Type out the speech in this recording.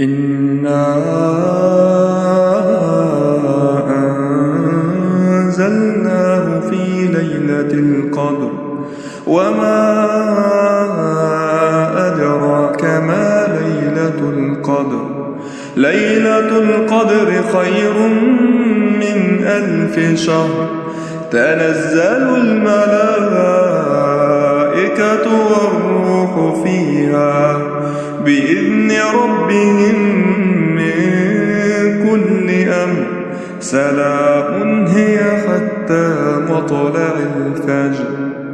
إنا أنزلناه في ليلة القدر وما أدراك ما ليلة القدر ليلة القدر خير من ألف شهر تنزل الملائكة بإذن ربهم من كل أمر. سلام هي حتى مطلع الفجر.